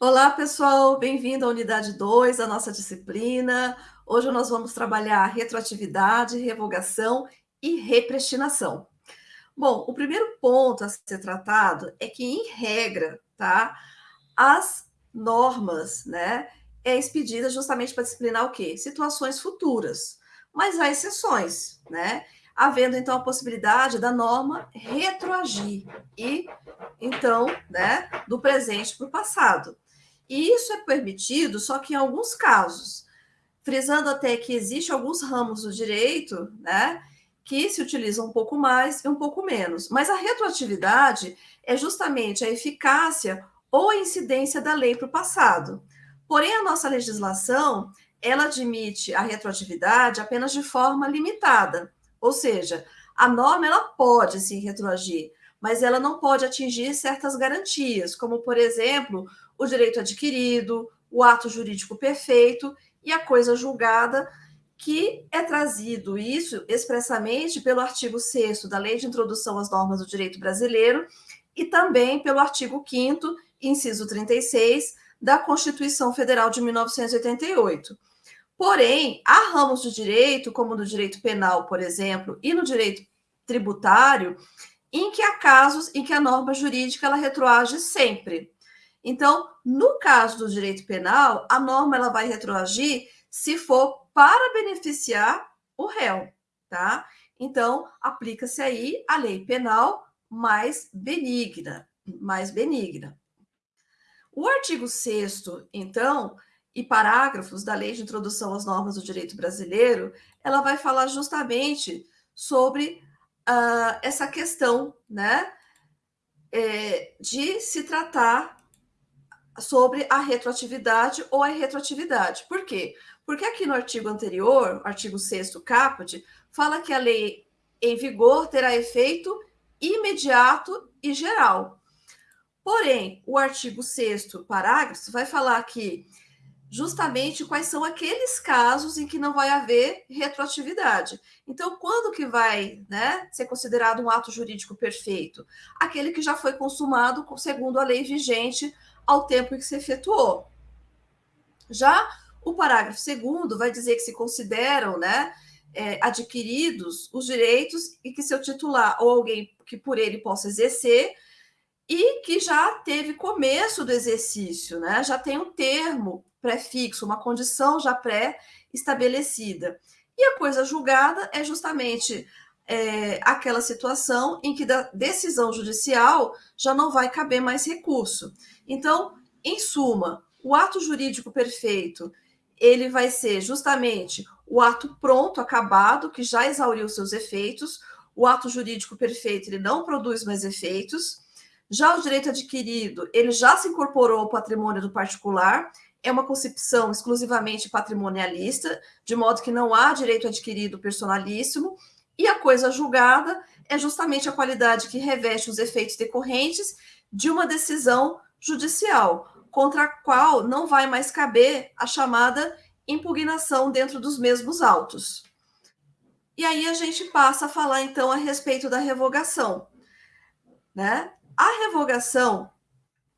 Olá, pessoal, bem-vindo à unidade 2 da nossa disciplina. Hoje nós vamos trabalhar retroatividade, revogação e repristinação. Bom, o primeiro ponto a ser tratado é que, em regra, tá, as normas, né, é expedida justamente para disciplinar o quê? Situações futuras. Mas há exceções, né? Havendo, então, a possibilidade da norma retroagir e, então, né, do presente para o passado. E isso é permitido, só que em alguns casos, frisando até que existe alguns ramos do direito, né, que se utilizam um pouco mais e um pouco menos. Mas a retroatividade é justamente a eficácia ou a incidência da lei para o passado. Porém, a nossa legislação, ela admite a retroatividade apenas de forma limitada. Ou seja, a norma ela pode se retroagir, mas ela não pode atingir certas garantias, como, por exemplo, o direito adquirido, o ato jurídico perfeito e a coisa julgada, que é trazido isso expressamente pelo artigo 6 da Lei de Introdução às Normas do Direito Brasileiro e também pelo artigo 5 inciso 36 da Constituição Federal de 1988. Porém, há ramos do direito, como no direito penal, por exemplo, e no direito tributário, em que há casos em que a norma jurídica ela retroage sempre. Então, no caso do direito penal, a norma ela vai retroagir se for para beneficiar o réu, tá? Então, aplica-se aí a lei penal mais benigna, mais benigna. O artigo 6 então, e parágrafos da Lei de Introdução às Normas do Direito Brasileiro, ela vai falar justamente sobre uh, essa questão, né, é, de se tratar sobre a retroatividade ou a retroatividade. Por quê? Porque aqui no artigo anterior, artigo 6 caput, fala que a lei em vigor terá efeito imediato e geral. Porém, o artigo 6 parágrafo vai falar que justamente quais são aqueles casos em que não vai haver retroatividade. Então, quando que vai né, ser considerado um ato jurídico perfeito? Aquele que já foi consumado segundo a lei vigente ao tempo em que se efetuou. Já o parágrafo segundo vai dizer que se consideram né, é, adquiridos os direitos e que seu titular ou alguém que por ele possa exercer e que já teve começo do exercício, né? já tem um termo prefixo, uma condição já pré-estabelecida. E a coisa julgada é justamente é, aquela situação em que da decisão judicial já não vai caber mais recurso. Então, em suma, o ato jurídico perfeito ele vai ser justamente o ato pronto, acabado, que já exauriu seus efeitos. O ato jurídico perfeito ele não produz mais efeitos. Já o direito adquirido, ele já se incorporou ao patrimônio do particular, é uma concepção exclusivamente patrimonialista, de modo que não há direito adquirido personalíssimo, e a coisa julgada é justamente a qualidade que reveste os efeitos decorrentes de uma decisão judicial, contra a qual não vai mais caber a chamada impugnação dentro dos mesmos autos. E aí a gente passa a falar então a respeito da revogação, né? A revogação,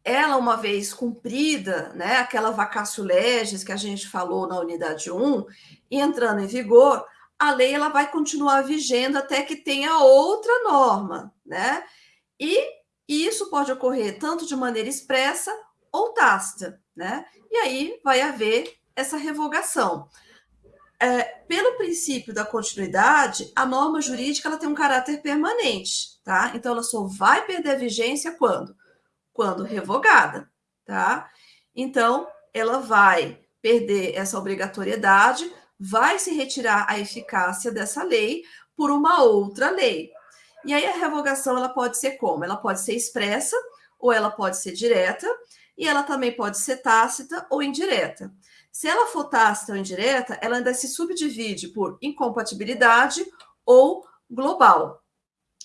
ela uma vez cumprida, né, aquela vacatio legis que a gente falou na unidade 1, e entrando em vigor, a lei ela vai continuar vigendo até que tenha outra norma, né? E isso pode ocorrer tanto de maneira expressa ou tácita, né? E aí vai haver essa revogação. É, pelo princípio da continuidade, a norma jurídica ela tem um caráter permanente, tá? Então ela só vai perder vigência quando? Quando revogada, tá? Então ela vai perder essa obrigatoriedade, vai se retirar a eficácia dessa lei por uma outra lei. E aí a revogação ela pode ser como? Ela pode ser expressa ou ela pode ser direta, e ela também pode ser tácita ou indireta. Se ela for tácita ou indireta, ela ainda se subdivide por incompatibilidade ou global.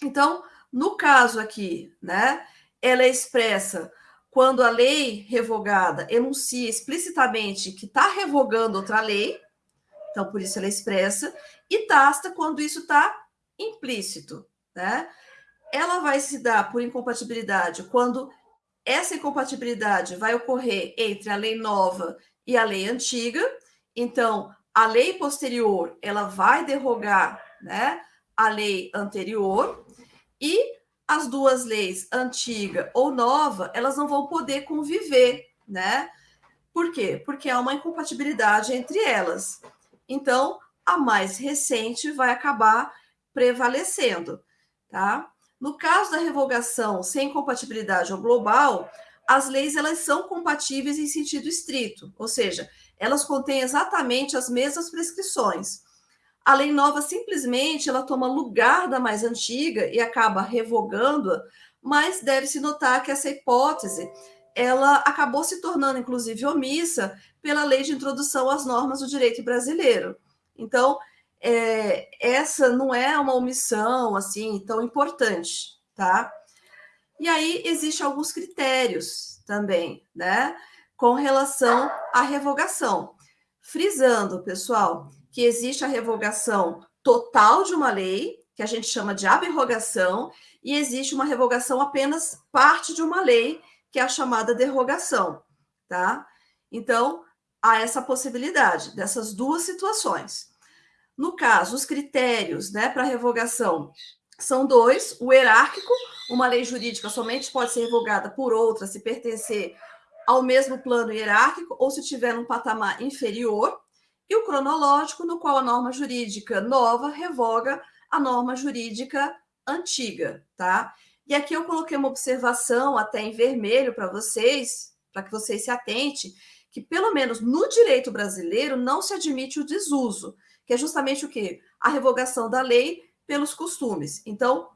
Então, no caso aqui, né, ela é expressa quando a lei revogada enuncia explicitamente que está revogando outra lei, então por isso ela é expressa, e tácita quando isso está implícito né? Ela vai se dar por incompatibilidade quando essa incompatibilidade vai ocorrer entre a lei nova e a lei antiga. Então, a lei posterior, ela vai derrogar, né, a lei anterior e as duas leis, antiga ou nova, elas não vão poder conviver, né? Por quê? Porque há uma incompatibilidade entre elas. Então, a mais recente vai acabar prevalecendo, tá? No caso da revogação sem compatibilidade ou global, as leis elas são compatíveis em sentido estrito, ou seja, elas contêm exatamente as mesmas prescrições. A lei nova simplesmente ela toma lugar da mais antiga e acaba revogando-a, mas deve-se notar que essa hipótese ela acabou se tornando inclusive omissa pela lei de introdução às normas do direito brasileiro. Então, é, essa não é uma omissão assim tão importante, tá? E aí existem alguns critérios também, né, com relação à revogação. Frisando, pessoal, que existe a revogação total de uma lei, que a gente chama de aberrogação, e existe uma revogação apenas parte de uma lei, que é a chamada derrogação, tá? Então, há essa possibilidade dessas duas situações. No caso, os critérios né, para revogação são dois: o hierárquico, uma lei jurídica somente pode ser revogada por outra se pertencer ao mesmo plano hierárquico ou se tiver um patamar inferior, e o cronológico, no qual a norma jurídica nova revoga a norma jurídica antiga, tá? E aqui eu coloquei uma observação até em vermelho para vocês, para que vocês se atentem, que pelo menos no direito brasileiro não se admite o desuso que é justamente o quê? A revogação da lei pelos costumes. Então,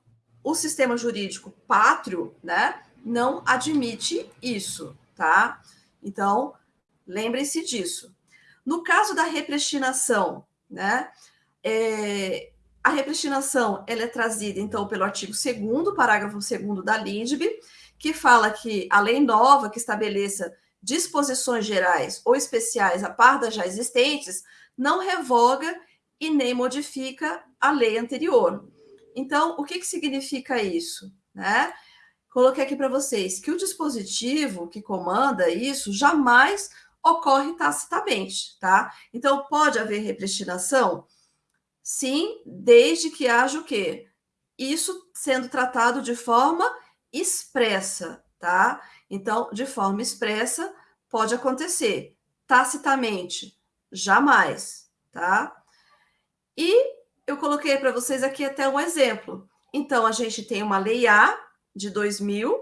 o sistema jurídico pátrio, né, não admite isso, tá? Então, lembrem-se disso. No caso da repristinação, né, é, a repristinação ela é trazida, então, pelo artigo 2 parágrafo 2 da LINDB, que fala que a lei nova que estabeleça disposições gerais ou especiais a par das já existentes não revoga e nem modifica a lei anterior. Então, o que, que significa isso? Né? Coloquei aqui para vocês que o dispositivo que comanda isso jamais ocorre tacitamente, tá? Então, pode haver repristinação? Sim, desde que haja o quê? Isso sendo tratado de forma expressa, tá? Então, de forma expressa, pode acontecer. Tacitamente, Jamais, tá? E eu coloquei para vocês aqui até um exemplo. Então, a gente tem uma lei A de 2000.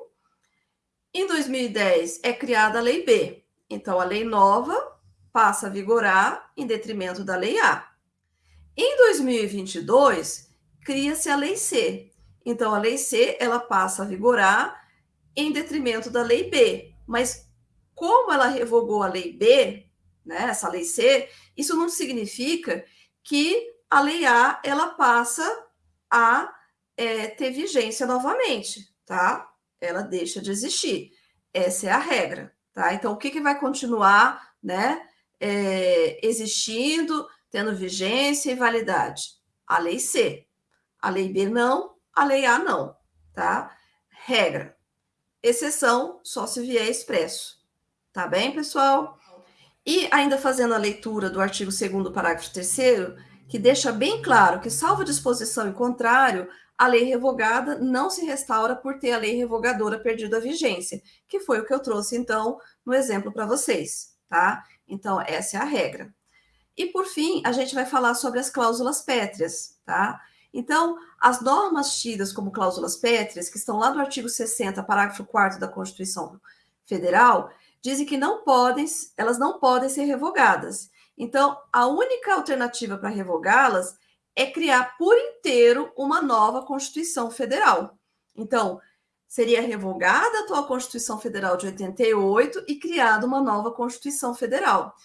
Em 2010 é criada a lei B. Então, a lei nova passa a vigorar em detrimento da lei A. Em 2022, cria-se a lei C. Então, a lei C ela passa a vigorar em detrimento da lei B. Mas como ela revogou a lei B, né, essa lei C, isso não significa que a lei A ela passa a é, ter vigência novamente, tá? Ela deixa de existir. Essa é a regra, tá? Então, o que, que vai continuar, né, é, existindo, tendo vigência e validade? A lei C. A lei B não, a lei A não, tá? Regra. Exceção só se vier expresso. Tá bem, pessoal? E ainda fazendo a leitura do artigo 2 parágrafo 3 que deixa bem claro que, salvo disposição em contrário, a lei revogada não se restaura por ter a lei revogadora perdido a vigência, que foi o que eu trouxe, então, no exemplo para vocês, tá? Então, essa é a regra. E, por fim, a gente vai falar sobre as cláusulas pétreas, tá? Então, as normas tidas como cláusulas pétreas, que estão lá no artigo 60, parágrafo 4 da Constituição Federal, dizem que não podem, elas não podem ser revogadas. Então, a única alternativa para revogá-las é criar por inteiro uma nova Constituição Federal. Então, seria revogada a atual Constituição Federal de 88 e criada uma nova Constituição Federal.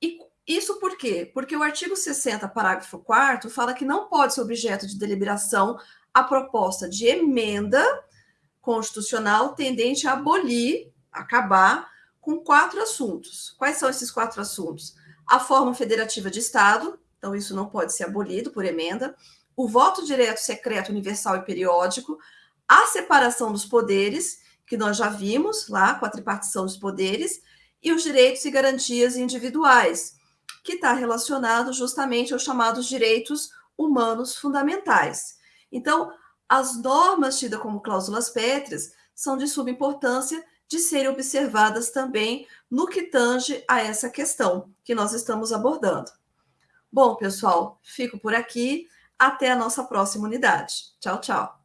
E isso por quê? Porque o artigo 60, parágrafo 4 fala que não pode ser objeto de deliberação a proposta de emenda constitucional tendente a abolir, acabar com quatro assuntos. Quais são esses quatro assuntos? A forma federativa de Estado, então isso não pode ser abolido por emenda, o voto direto, secreto, universal e periódico, a separação dos poderes, que nós já vimos lá com a tripartição dos poderes, e os direitos e garantias individuais, que está relacionado justamente aos chamados direitos humanos fundamentais. Então, as normas tidas como cláusulas pétreas são de suma importância de serem observadas também no que tange a essa questão que nós estamos abordando. Bom, pessoal, fico por aqui. Até a nossa próxima unidade. Tchau, tchau.